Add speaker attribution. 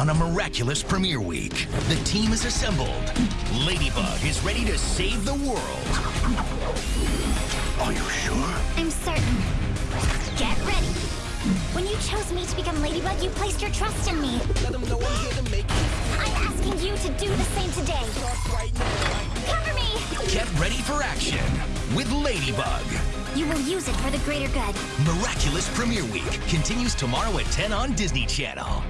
Speaker 1: on a miraculous premiere week. The team is assembled. Ladybug is ready to save the world. Are you sure?
Speaker 2: I'm certain. Get ready. When you chose me to become Ladybug, you placed your trust in me.
Speaker 3: Let them know I'm here to make it.
Speaker 2: I'm asking you to do the same today. Cover me!
Speaker 1: Get ready for action with Ladybug.
Speaker 2: You will use it for the greater good.
Speaker 1: Miraculous Premiere Week continues tomorrow at 10 on Disney Channel.